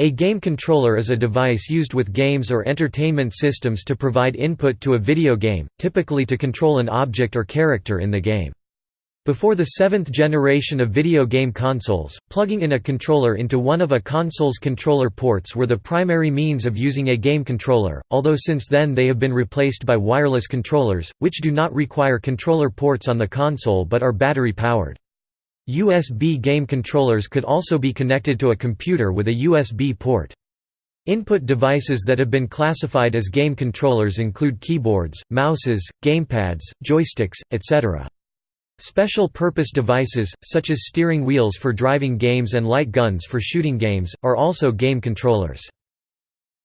A game controller is a device used with games or entertainment systems to provide input to a video game, typically to control an object or character in the game. Before the seventh generation of video game consoles, plugging in a controller into one of a console's controller ports were the primary means of using a game controller, although since then they have been replaced by wireless controllers, which do not require controller ports on the console but are battery-powered. USB game controllers could also be connected to a computer with a USB port. Input devices that have been classified as game controllers include keyboards, mouses, gamepads, joysticks, etc. Special purpose devices, such as steering wheels for driving games and light guns for shooting games, are also game controllers.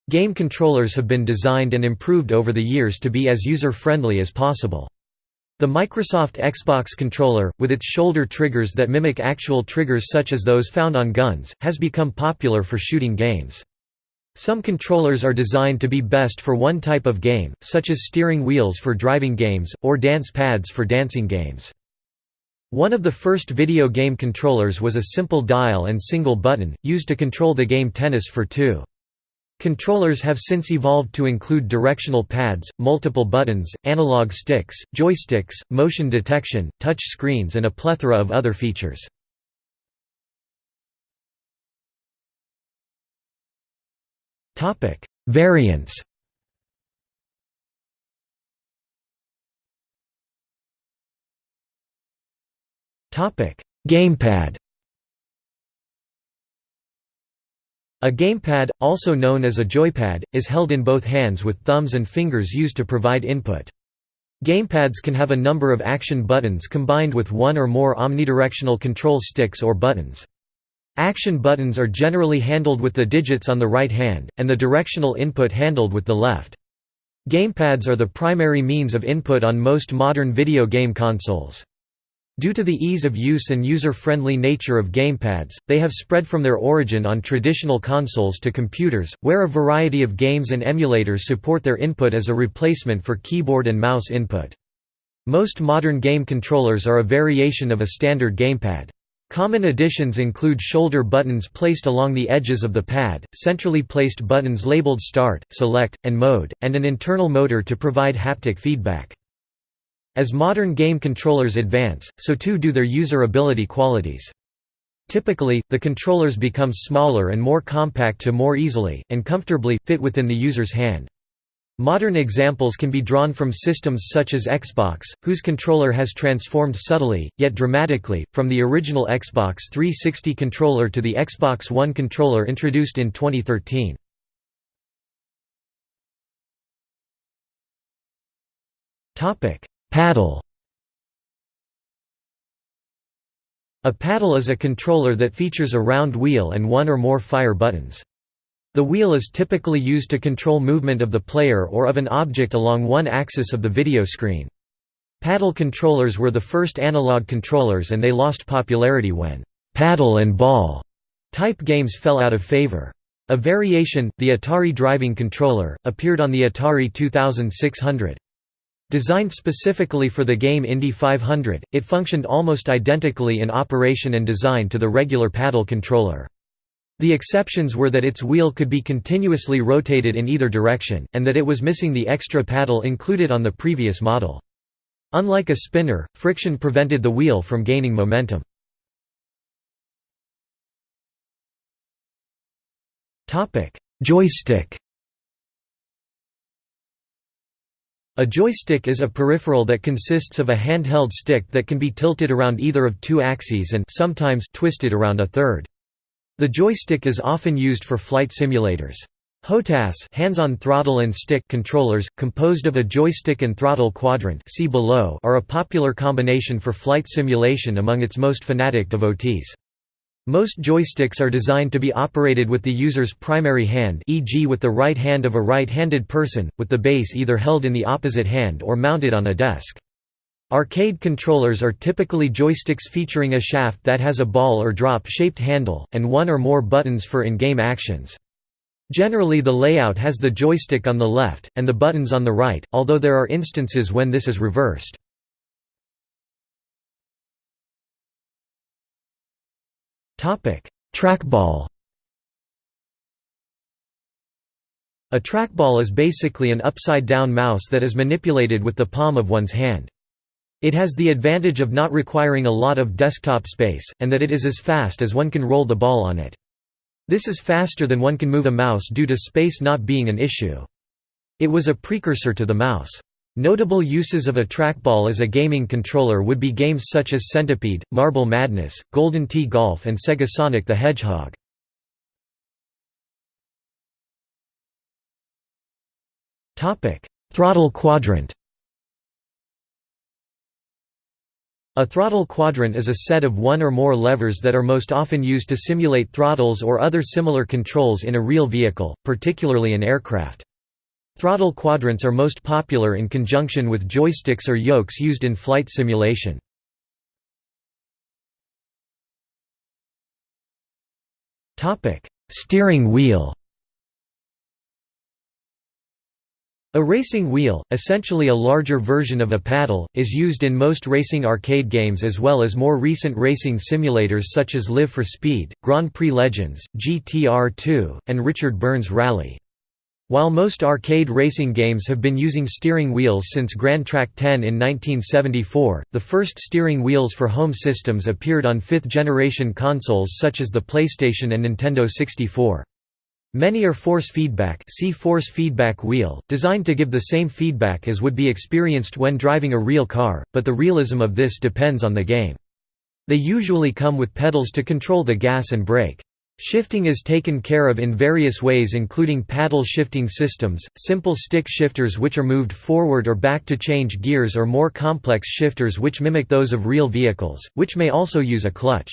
Game controllers have been designed and improved over the years to be as user-friendly as possible. The Microsoft Xbox controller, with its shoulder triggers that mimic actual triggers such as those found on guns, has become popular for shooting games. Some controllers are designed to be best for one type of game, such as steering wheels for driving games, or dance pads for dancing games. One of the first video game controllers was a simple dial and single button, used to control the game Tennis for Two. Controllers have since evolved to include directional pads, multiple buttons, analog sticks, joysticks, motion detection, touch screens and a plethora of other features. Variants Gamepad A gamepad, also known as a joypad, is held in both hands with thumbs and fingers used to provide input. Gamepads can have a number of action buttons combined with one or more omnidirectional control sticks or buttons. Action buttons are generally handled with the digits on the right hand, and the directional input handled with the left. Gamepads are the primary means of input on most modern video game consoles. Due to the ease of use and user-friendly nature of gamepads, they have spread from their origin on traditional consoles to computers, where a variety of games and emulators support their input as a replacement for keyboard and mouse input. Most modern game controllers are a variation of a standard gamepad. Common additions include shoulder buttons placed along the edges of the pad, centrally placed buttons labeled Start, Select, and Mode, and an internal motor to provide haptic feedback. As modern game controllers advance, so too do their user-ability qualities. Typically, the controllers become smaller and more compact to more easily, and comfortably, fit within the user's hand. Modern examples can be drawn from systems such as Xbox, whose controller has transformed subtly, yet dramatically, from the original Xbox 360 controller to the Xbox One controller introduced in 2013. Paddle A paddle is a controller that features a round wheel and one or more fire buttons. The wheel is typically used to control movement of the player or of an object along one axis of the video screen. Paddle controllers were the first analog controllers and they lost popularity when «paddle and ball» type games fell out of favor. A variation, the Atari Driving Controller, appeared on the Atari 2600. Designed specifically for the game Indy 500, it functioned almost identically in operation and design to the regular paddle controller. The exceptions were that its wheel could be continuously rotated in either direction, and that it was missing the extra paddle included on the previous model. Unlike a spinner, friction prevented the wheel from gaining momentum. Joystick A joystick is a peripheral that consists of a handheld stick that can be tilted around either of two axes and sometimes twisted around a third. The joystick is often used for flight simulators. HOTAS hands-on throttle and stick controllers, composed of a joystick and throttle quadrant see below, are a popular combination for flight simulation among its most fanatic devotees. Most joysticks are designed to be operated with the user's primary hand e.g. with the right hand of a right-handed person, with the base either held in the opposite hand or mounted on a desk. Arcade controllers are typically joysticks featuring a shaft that has a ball or drop-shaped handle, and one or more buttons for in-game actions. Generally the layout has the joystick on the left, and the buttons on the right, although there are instances when this is reversed. Trackball. A trackball is basically an upside-down mouse that is manipulated with the palm of one's hand. It has the advantage of not requiring a lot of desktop space, and that it is as fast as one can roll the ball on it. This is faster than one can move a mouse due to space not being an issue. It was a precursor to the mouse. Notable uses of a trackball as a gaming controller would be games such as Centipede, Marble Madness, Golden Tee Golf and Sega Sonic the Hedgehog. Throttle quadrant A throttle quadrant is a set of one or more levers that are most often used to simulate throttles or other similar controls in a real vehicle, particularly an aircraft. Throttle quadrants are most popular in conjunction with joysticks or yokes used in flight simulation. Steering wheel A racing wheel, essentially a larger version of a paddle, is used in most racing arcade games as well as more recent racing simulators such as Live for Speed, Grand Prix Legends, GTR2, and Richard Burns Rally. While most arcade racing games have been using steering wheels since Gran Trak 10 in 1974, the first steering wheels for home systems appeared on fifth-generation consoles such as the PlayStation and Nintendo 64. Many are force feedback see force feedback wheel, designed to give the same feedback as would be experienced when driving a real car, but the realism of this depends on the game. They usually come with pedals to control the gas and brake. Shifting is taken care of in various ways including paddle shifting systems, simple stick shifters which are moved forward or back to change gears or more complex shifters which mimic those of real vehicles, which may also use a clutch.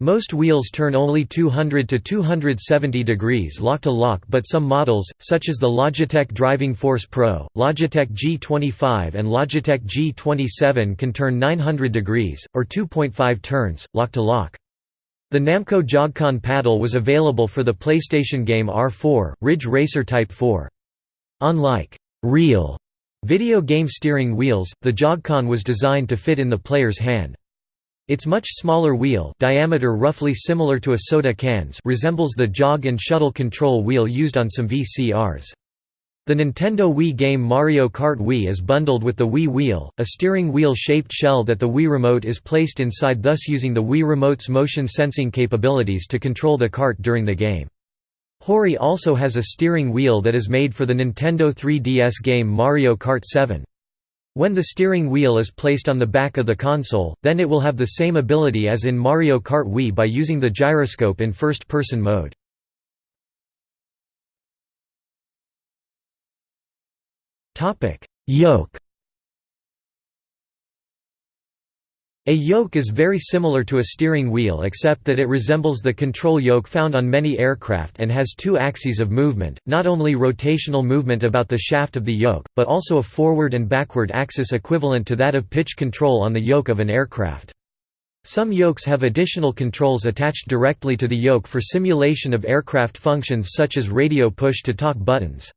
Most wheels turn only 200 to 270 degrees lock-to-lock but some models, such as the Logitech Driving Force Pro, Logitech G25 and Logitech G27 can turn 900 degrees, or 2.5 turns, lock-to-lock. The Namco JogCon paddle was available for the PlayStation game R4, Ridge Racer Type 4. Unlike real video game steering wheels, the JogCon was designed to fit in the player's hand. Its much smaller wheel diameter roughly similar to a soda can's resembles the jog and shuttle control wheel used on some VCRs. The Nintendo Wii game Mario Kart Wii is bundled with the Wii Wheel, a steering wheel-shaped shell that the Wii Remote is placed inside thus using the Wii Remote's motion sensing capabilities to control the kart during the game. Hori also has a steering wheel that is made for the Nintendo 3DS game Mario Kart 7. When the steering wheel is placed on the back of the console, then it will have the same ability as in Mario Kart Wii by using the gyroscope in first-person mode. Yoke A yoke is very similar to a steering wheel except that it resembles the control yoke found on many aircraft and has two axes of movement, not only rotational movement about the shaft of the yoke, but also a forward and backward axis equivalent to that of pitch control on the yoke of an aircraft. Some yokes have additional controls attached directly to the yoke for simulation of aircraft functions such as radio push-to-talk buttons.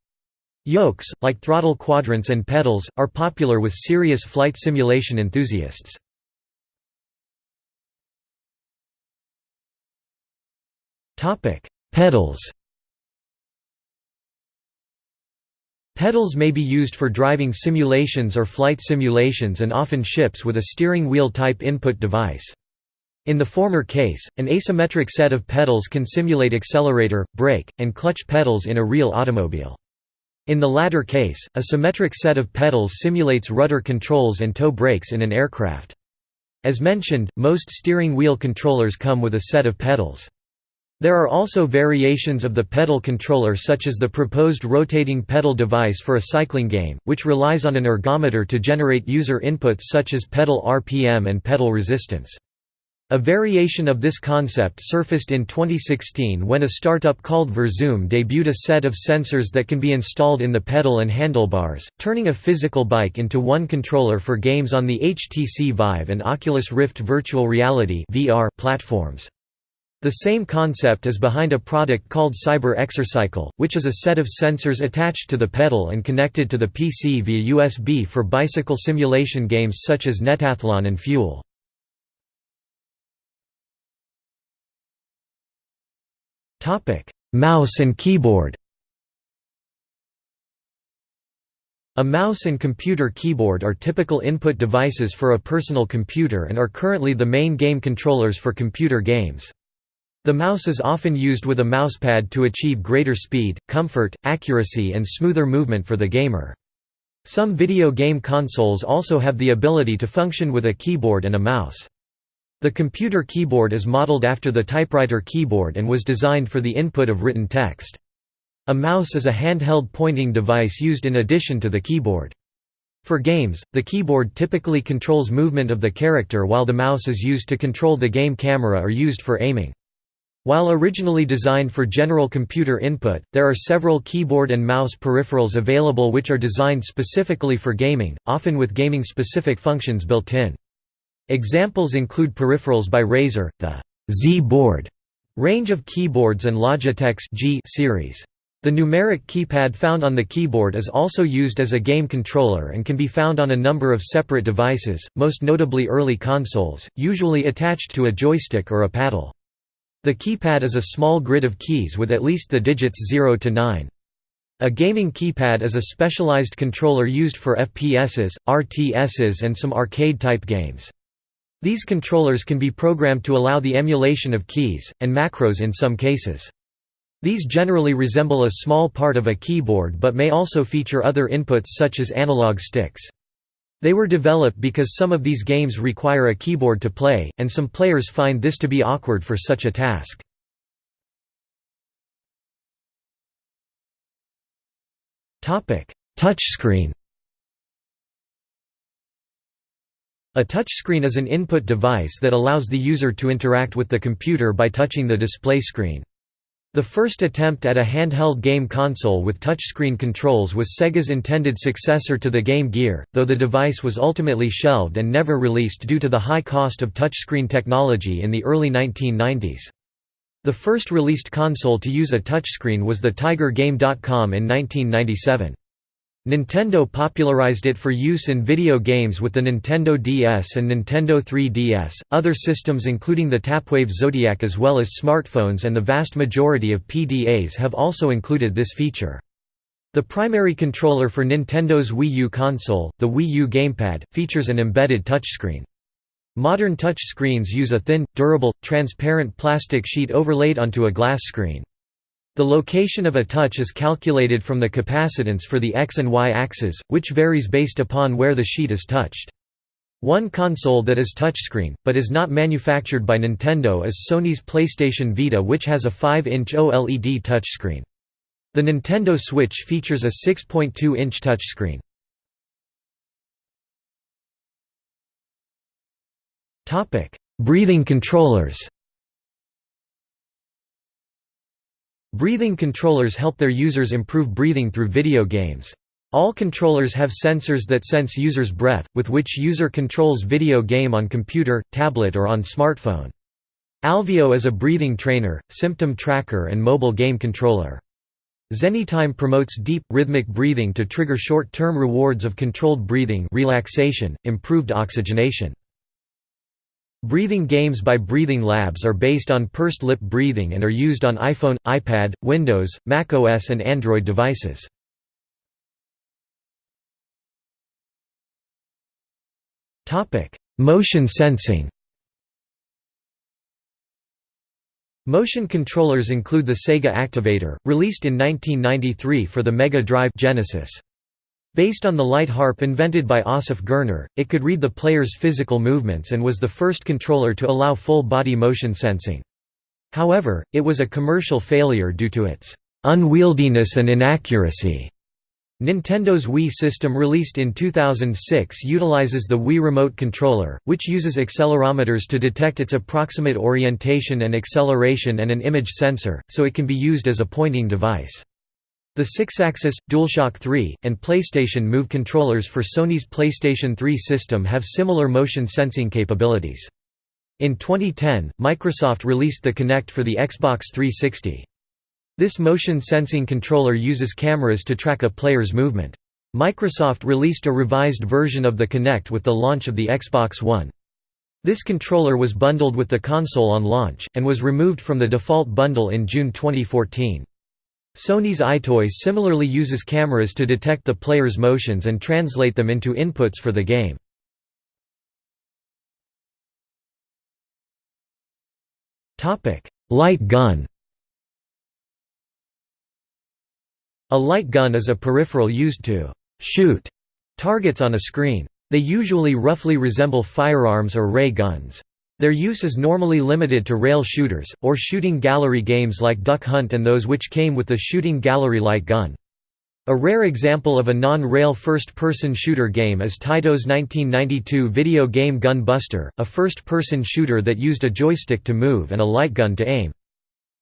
Yokes, like throttle quadrants and pedals, are popular with serious flight simulation enthusiasts. Pedals. Pedals may be used for driving simulations or flight simulations and often ships with a steering wheel type input device. In the former case, an asymmetric set of pedals can simulate accelerator, brake, and clutch pedals in a real automobile. In the latter case, a symmetric set of pedals simulates rudder controls and toe brakes in an aircraft. As mentioned, most steering wheel controllers come with a set of pedals. There are also variations of the pedal controller such as the proposed rotating pedal device for a cycling game, which relies on an ergometer to generate user inputs such as pedal RPM and pedal resistance. A variation of this concept surfaced in 2016 when a startup called VirZOOM debuted a set of sensors that can be installed in the pedal and handlebars, turning a physical bike into one controller for games on the HTC Vive and Oculus Rift virtual reality (VR) platforms. The same concept is behind a product called Cyber Exercycle, which is a set of sensors attached to the pedal and connected to the PC via USB for bicycle simulation games such as Netathlon and Fuel. Mouse and keyboard A mouse and computer keyboard are typical input devices for a personal computer and are currently the main game controllers for computer games. The mouse is often used with a mousepad to achieve greater speed, comfort, accuracy and smoother movement for the gamer. Some video game consoles also have the ability to function with a keyboard and a mouse. The computer keyboard is modeled after the typewriter keyboard and was designed for the input of written text. A mouse is a handheld pointing device used in addition to the keyboard. For games, the keyboard typically controls movement of the character while the mouse is used to control the game camera or used for aiming. While originally designed for general computer input, there are several keyboard and mouse peripherals available which are designed specifically for gaming, often with gaming-specific functions built in. Examples include peripherals by Razer, the Z-board range of keyboards and Logitech's G series. The numeric keypad found on the keyboard is also used as a game controller and can be found on a number of separate devices, most notably early consoles, usually attached to a joystick or a paddle. The keypad is a small grid of keys with at least the digits 0 to 9. A gaming keypad is a specialized controller used for FPSs, RTSs and some arcade-type games. These controllers can be programmed to allow the emulation of keys, and macros in some cases. These generally resemble a small part of a keyboard but may also feature other inputs such as analog sticks. They were developed because some of these games require a keyboard to play, and some players find this to be awkward for such a task. Touchscreen A touchscreen is an input device that allows the user to interact with the computer by touching the display screen. The first attempt at a handheld game console with touchscreen controls was Sega's intended successor to the Game Gear, though the device was ultimately shelved and never released due to the high cost of touchscreen technology in the early 1990s. The first released console to use a touchscreen was the Tiger Game.com in 1997. Nintendo popularized it for use in video games with the Nintendo DS and Nintendo 3DS. Other systems, including the Tapwave Zodiac as well as smartphones and the vast majority of PDAs, have also included this feature. The primary controller for Nintendo's Wii U console, the Wii U Gamepad, features an embedded touchscreen. Modern touch screens use a thin, durable, transparent plastic sheet overlaid onto a glass screen. The location of a touch is calculated from the capacitance for the x and y axes, which varies based upon where the sheet is touched. One console that is touchscreen, but is not manufactured by Nintendo is Sony's PlayStation Vita which has a 5-inch OLED touchscreen. The Nintendo Switch features a 6.2-inch touchscreen. Breathing controllers Breathing controllers help their users improve breathing through video games. All controllers have sensors that sense users' breath, with which user controls video game on computer, tablet or on smartphone. Alveo is a breathing trainer, symptom tracker and mobile game controller. Zenytime promotes deep, rhythmic breathing to trigger short-term rewards of controlled breathing relaxation, improved oxygenation. Breathing games by Breathing Labs are based on pursed lip breathing and are used on iPhone, iPad, Windows, macOS and Android devices. Motion sensing Motion controllers include the Sega Activator, released in 1993 for the Mega Drive Genesis. Based on the light harp invented by Assaf Gurner, it could read the player's physical movements and was the first controller to allow full-body motion sensing. However, it was a commercial failure due to its unwieldiness and inaccuracy. Nintendo's Wii system released in 2006 utilizes the Wii Remote Controller, which uses accelerometers to detect its approximate orientation and acceleration and an image sensor, so it can be used as a pointing device. The six-axis, DualShock 3, and PlayStation Move controllers for Sony's PlayStation 3 system have similar motion sensing capabilities. In 2010, Microsoft released the Kinect for the Xbox 360. This motion sensing controller uses cameras to track a player's movement. Microsoft released a revised version of the Kinect with the launch of the Xbox One. This controller was bundled with the console on launch, and was removed from the default bundle in June 2014. Sony's EyeToy similarly uses cameras to detect the player's motions and translate them into inputs for the game. Light gun A light gun is a peripheral used to «shoot» targets on a screen. They usually roughly resemble firearms or ray guns. Their use is normally limited to rail shooters, or shooting gallery games like Duck Hunt and those which came with the shooting gallery light gun. A rare example of a non-rail first-person shooter game is Taito's 1992 video game Gun Buster, a first-person shooter that used a joystick to move and a light gun to aim.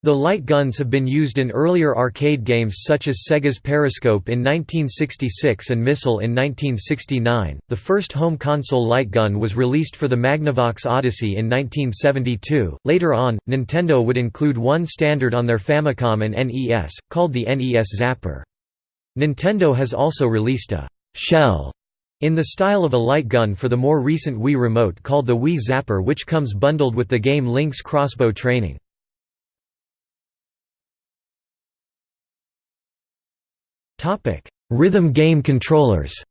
The light guns have been used in earlier arcade games such as Sega's Periscope in 1966 and Missile in 1969. The first home console light gun was released for the Magnavox Odyssey in 1972. Later on, Nintendo would include one standard on their Famicom and NES, called the NES Zapper. Nintendo has also released a shell in the style of a light gun for the more recent Wii Remote called the Wii Zapper which comes bundled with the game Link's Crossbow Training. Rhythm game controllers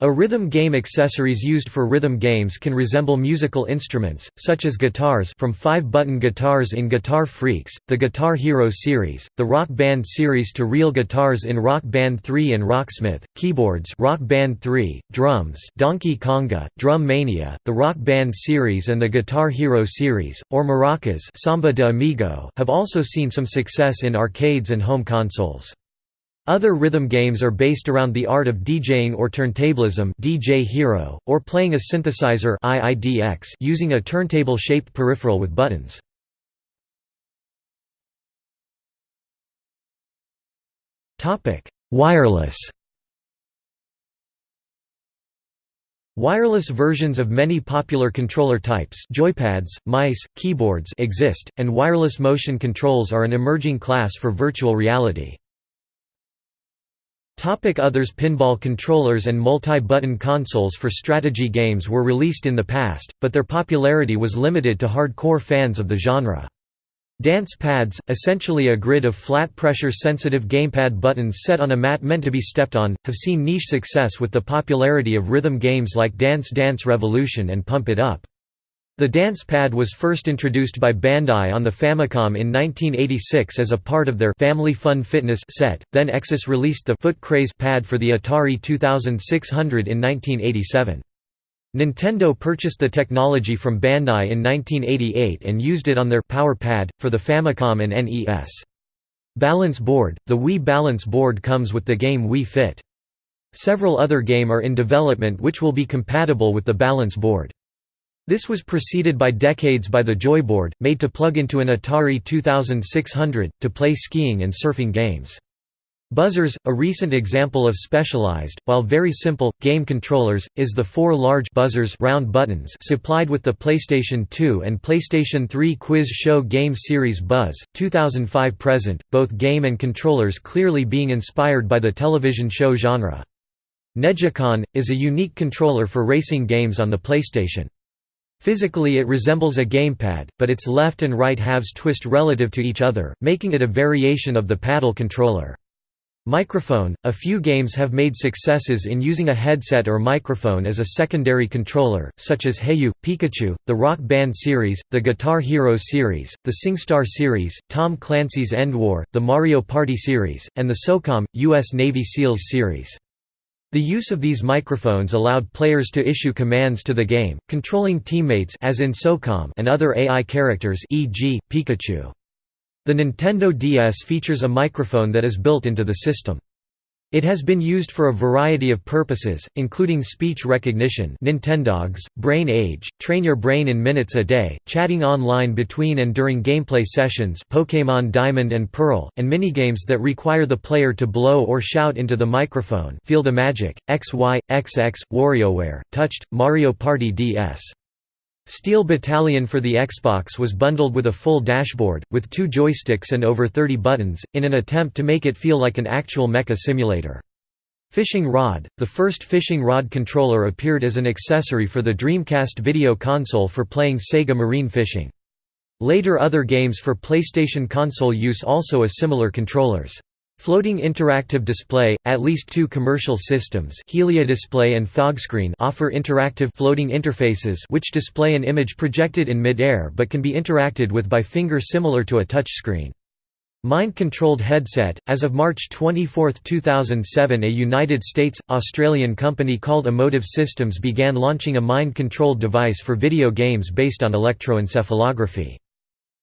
A rhythm game accessories used for rhythm games can resemble musical instruments, such as guitars from 5-button guitars in Guitar Freaks, the Guitar Hero series, the Rock Band series to real guitars in Rock Band 3 and Rocksmith, keyboards Rock Band 3, drums Donkey Konga, Drum Mania, the Rock Band series and the Guitar Hero series, or maracas Samba de Amigo have also seen some success in arcades and home consoles. Other rhythm games are based around the art of DJing or turntablism DJ Hero, or playing a synthesizer IIDX using a turntable-shaped peripheral with buttons. Wireless Wireless versions of many popular controller types joypads, mice, keyboards exist, and wireless motion controls are an emerging class for virtual reality. Topic Others Pinball controllers and multi-button consoles for strategy games were released in the past, but their popularity was limited to hardcore fans of the genre. Dance pads, essentially a grid of flat pressure-sensitive gamepad buttons set on a mat meant to be stepped on, have seen niche success with the popularity of rhythm games like Dance Dance Revolution and Pump It Up. The dance pad was first introduced by Bandai on the Famicom in 1986 as a part of their Family Fun Fitness set, then Exus released the Foot Craze pad for the Atari 2600 in 1987. Nintendo purchased the technology from Bandai in 1988 and used it on their Power Pad, for the Famicom and NES. Balance Board – The Wii Balance Board comes with the game Wii Fit. Several other game are in development which will be compatible with the Balance Board. This was preceded by decades by the Joyboard, made to plug into an Atari 2600, to play skiing and surfing games. Buzzers, a recent example of specialized, while very simple, game controllers, is the four large buzzers round buttons supplied with the PlayStation 2 and PlayStation 3 Quiz Show Game Series Buzz, 2005 present, both game and controllers clearly being inspired by the television show genre. NeGcon, is a unique controller for racing games on the PlayStation. Physically it resembles a gamepad, but its left and right halves twist relative to each other, making it a variation of the paddle controller. Microphone – A few games have made successes in using a headset or microphone as a secondary controller, such as Hey You, Pikachu, the Rock Band series, the Guitar Hero series, the SingStar series, Tom Clancy's End War, the Mario Party series, and the SOCOM, U.S. Navy SEALs series. The use of these microphones allowed players to issue commands to the game, controlling teammates as in SOCOM and other AI characters e.g., Pikachu. The Nintendo DS features a microphone that is built into the system. It has been used for a variety of purposes, including speech recognition Nintendogs, Brain Age, train your brain in minutes a day, chatting online between and during gameplay sessions Pokémon Diamond and Pearl, and minigames that require the player to blow or shout into the microphone Feel the Magic, XY, XX, WarioWare, Touched, Mario Party DS. Steel Battalion for the Xbox was bundled with a full dashboard, with two joysticks and over 30 buttons, in an attempt to make it feel like an actual mecha simulator. Fishing Rod – The first fishing rod controller appeared as an accessory for the Dreamcast video console for playing Sega Marine Fishing. Later other games for PlayStation console use also a similar controllers. Floating interactive display, at least two commercial systems Heliodisplay and Fogscreen offer interactive floating interfaces which display an image projected in mid-air but can be interacted with by finger similar to a touchscreen. Mind-controlled headset, as of March 24, 2007 a United States, Australian company called Emotiv Systems began launching a mind-controlled device for video games based on electroencephalography.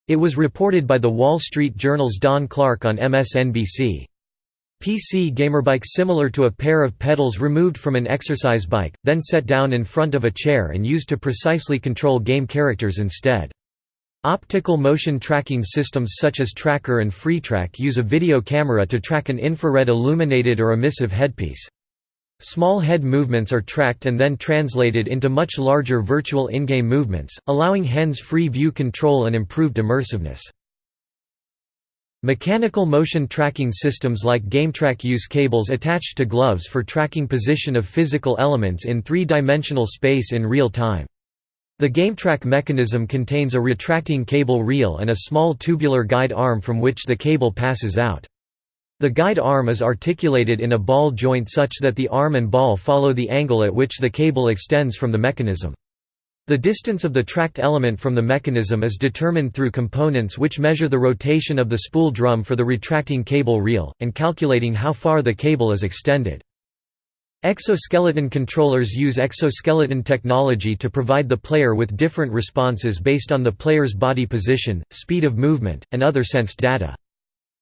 It was reported by The Wall Street Journal's Don Clark on MSNBC. PC gamerbike similar to a pair of pedals removed from an exercise bike, then set down in front of a chair and used to precisely control game characters instead. Optical motion tracking systems such as TrackIR and FreeTrack use a video camera to track an infrared illuminated or emissive headpiece. Small head movements are tracked and then translated into much larger virtual in-game movements, allowing hands-free view control and improved immersiveness. Mechanical motion tracking systems like Gametrak use cables attached to gloves for tracking position of physical elements in three-dimensional space in real time. The Gametrak mechanism contains a retracting cable reel and a small tubular guide arm from which the cable passes out. The guide arm is articulated in a ball joint such that the arm and ball follow the angle at which the cable extends from the mechanism. The distance of the tracked element from the mechanism is determined through components which measure the rotation of the spool drum for the retracting cable reel, and calculating how far the cable is extended. Exoskeleton controllers use exoskeleton technology to provide the player with different responses based on the player's body position, speed of movement, and other sensed data.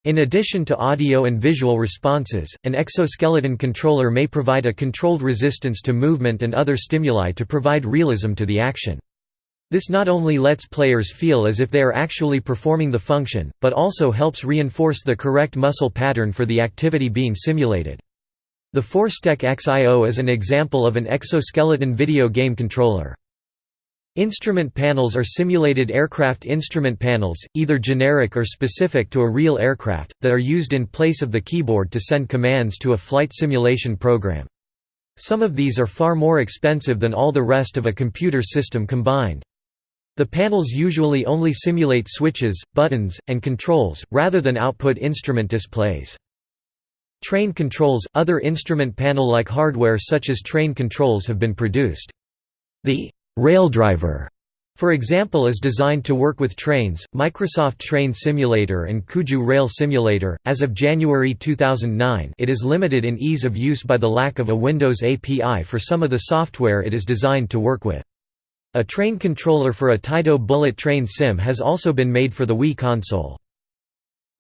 In addition to audio and visual responses, an exoskeleton controller may provide a controlled resistance to movement and other stimuli to provide realism to the action. This not only lets players feel as if they are actually performing the function, but also helps reinforce the correct muscle pattern for the activity being simulated. The Forstec XIO is an example of an exoskeleton video game controller. Instrument panels are simulated aircraft instrument panels, either generic or specific to a real aircraft, that are used in place of the keyboard to send commands to a flight simulation program. Some of these are far more expensive than all the rest of a computer system combined. The panels usually only simulate switches, buttons, and controls, rather than output instrument displays. Train controls – Other instrument panel-like hardware such as train controls have been produced. The Raildriver, for example is designed to work with trains, Microsoft Train Simulator and Kuju Rail Simulator. As of January 2009 it is limited in ease of use by the lack of a Windows API for some of the software it is designed to work with. A train controller for a Taito Bullet Train Sim has also been made for the Wii console.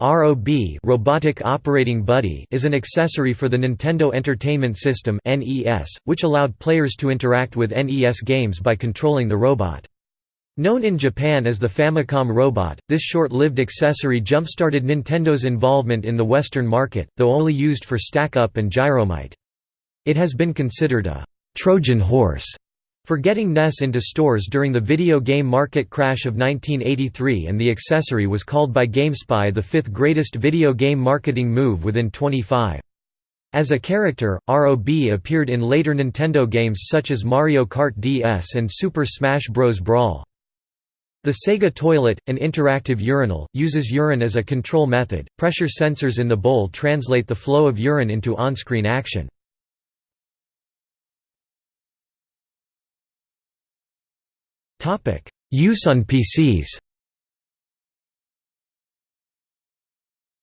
ROB Robotic Operating Buddy is an accessory for the Nintendo Entertainment System (NES), which allowed players to interact with NES games by controlling the robot. Known in Japan as the Famicom Robot, this short-lived accessory jump-started Nintendo's involvement in the Western market, though only used for stack-up and gyromite. It has been considered a «Trojan horse» For getting NES into stores during the video game market crash of 1983 and the accessory was called by GameSpy the fifth greatest video game marketing move within 25. As a character, ROB appeared in later Nintendo games such as Mario Kart DS and Super Smash Bros. Brawl. The Sega Toilet, an interactive urinal, uses urine as a control method. Pressure sensors in the bowl translate the flow of urine into on-screen action. Use on PCs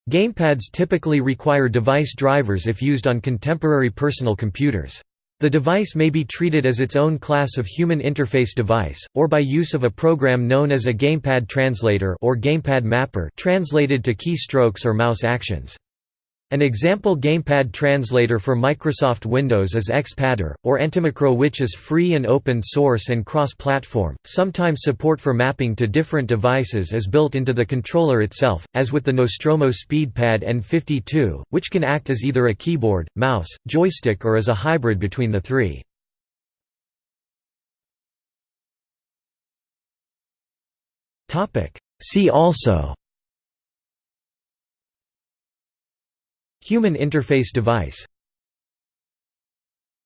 Gamepads typically require device drivers if used on contemporary personal computers. The device may be treated as its own class of human interface device, or by use of a program known as a gamepad translator or gamepad mapper translated to keystrokes or mouse actions. An example gamepad translator for Microsoft Windows is XPadder, or Antimicro which is free and open source and cross-platform. Sometimes support for mapping to different devices is built into the controller itself, as with the Nostromo SpeedPad N52, which can act as either a keyboard, mouse, joystick or as a hybrid between the three. See also Human interface device